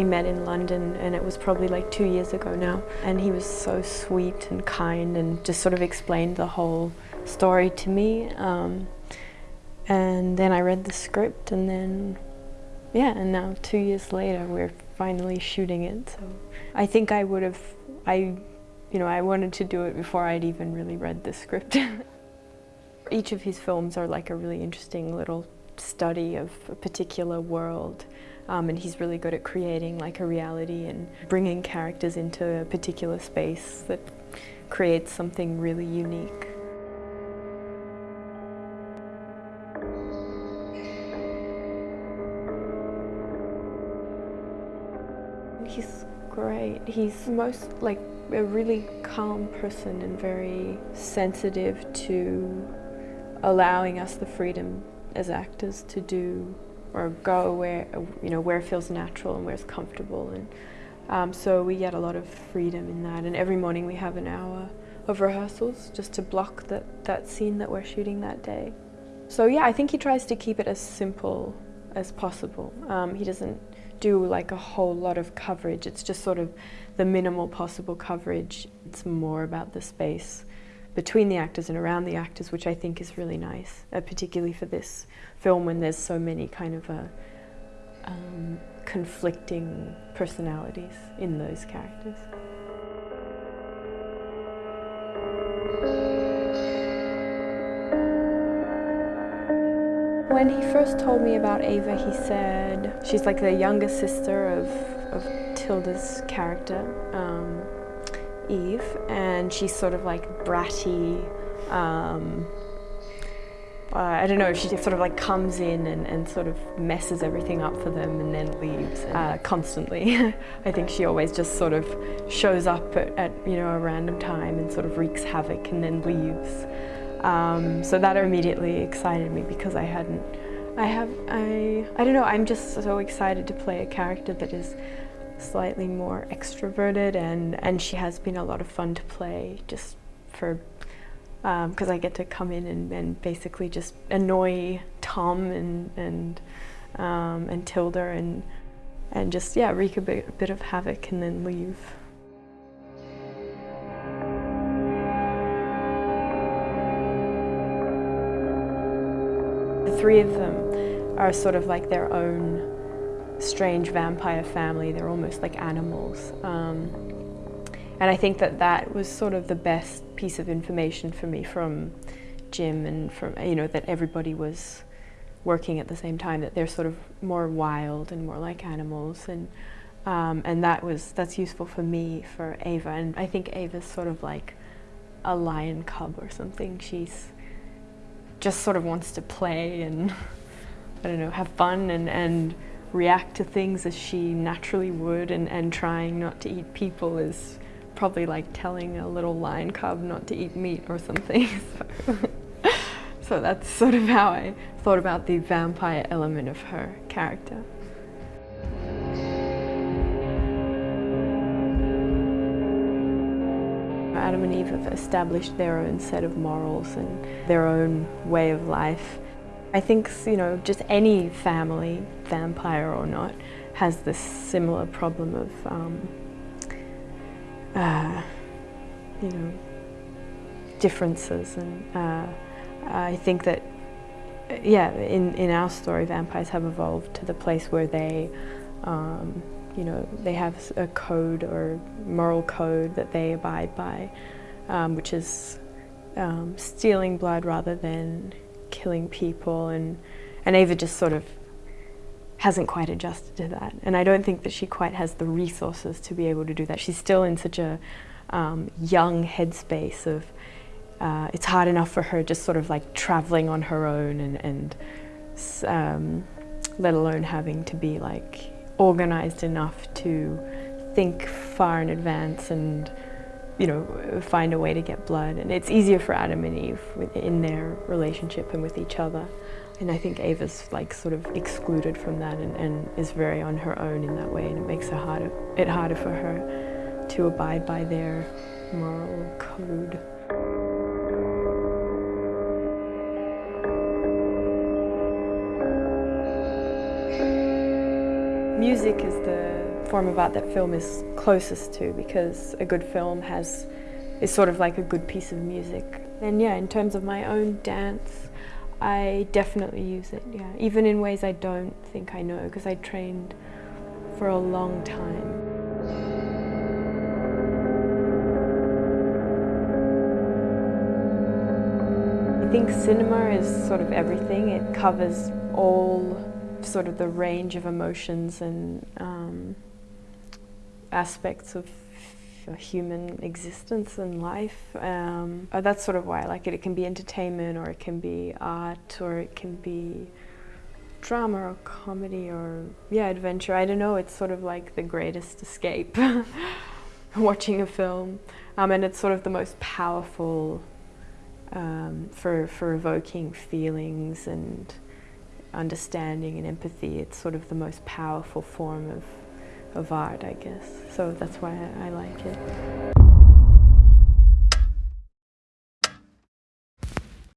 We met in London and it was probably like two years ago now. And he was so sweet and kind and just sort of explained the whole story to me. Um, and then I read the script and then, yeah, and now two years later we're finally shooting it. So I think I would have, I, you know, I wanted to do it before I'd even really read the script. Each of his films are like a really interesting little study of a particular world. Um, and he's really good at creating like a reality and bringing characters into a particular space that creates something really unique. He's great. He's most like a really calm person and very sensitive to allowing us the freedom as actors to do or go where you know where it feels natural and where it's comfortable and um, so we get a lot of freedom in that and every morning we have an hour of rehearsals just to block that, that scene that we're shooting that day. So yeah, I think he tries to keep it as simple as possible. Um, he doesn't do like a whole lot of coverage, it's just sort of the minimal possible coverage. It's more about the space between the actors and around the actors, which I think is really nice, uh, particularly for this film when there's so many kind of uh, um, conflicting personalities in those characters. When he first told me about Ava, he said she's like the younger sister of, of Tilda's character. Um, Eve, and she's sort of like bratty. Um, uh, I don't know, she just sort of like comes in and, and sort of messes everything up for them and then leaves uh, constantly. I think she always just sort of shows up at, at, you know, a random time and sort of wreaks havoc and then leaves. Um, so that immediately excited me because I hadn't, I have, I, I don't know, I'm just so excited to play a character that is slightly more extroverted and, and she has been a lot of fun to play just for because um, I get to come in and, and, basically just annoy Tom and and um, and Tilda and and just yeah wreak a bit, a bit of havoc and then leave. The three of them are sort of like their own strange vampire family. They're almost like animals. Um, and I think that that was sort of the best piece of information for me from Jim and from, you know, that everybody was working at the same time, that they're sort of more wild and more like animals. And, um, and that was, that's useful for me, for Ava. And I think Ava's sort of like a lion cub or something. She's just sort of wants to play and, I don't know, have fun and, and react to things as she naturally would and, and trying not to eat people is probably like telling a little lion cub not to eat meat or something. so, so that's sort of how I thought about the vampire element of her character. Adam and Eve have established their own set of morals and their own way of life I think, you know, just any family, vampire or not, has this similar problem of, um, uh, you know, differences. And uh, I think that, yeah, in, in our story, vampires have evolved to the place where they, um, you know, they have a code or moral code that they abide by, um, which is um, stealing blood rather than killing people and, and Ava just sort of hasn't quite adjusted to that. And I don't think that she quite has the resources to be able to do that. She's still in such a um, young headspace of, uh, it's hard enough for her just sort of like traveling on her own and, and um, let alone having to be like organized enough to think far in advance and you know, find a way to get blood. And it's easier for Adam and Eve in their relationship and with each other. And I think Ava's like sort of excluded from that and, and is very on her own in that way and it makes it harder, it harder for her to abide by their moral code. Music is the form of art that film is closest to because a good film has is sort of like a good piece of music. And yeah, in terms of my own dance, I definitely use it, yeah. Even in ways I don't think I know because I trained for a long time. I think cinema is sort of everything. It covers all sort of the range of emotions and um, aspects of human existence and life. Um, uh, that's sort of why I like it. It can be entertainment or it can be art or it can be drama or comedy or yeah adventure I don't know it's sort of like the greatest escape watching a film um, and it's sort of the most powerful um, for, for evoking feelings and understanding and empathy. It's sort of the most powerful form of, of art, I guess. So that's why I, I like it.